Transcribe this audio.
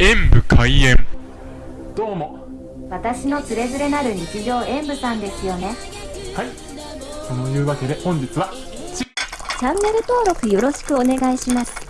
演武開演。どうも。私のつれづれなる日常演武さんですよね。はい。そのいうわけで本日はチャンネル登録よろしくお願いします。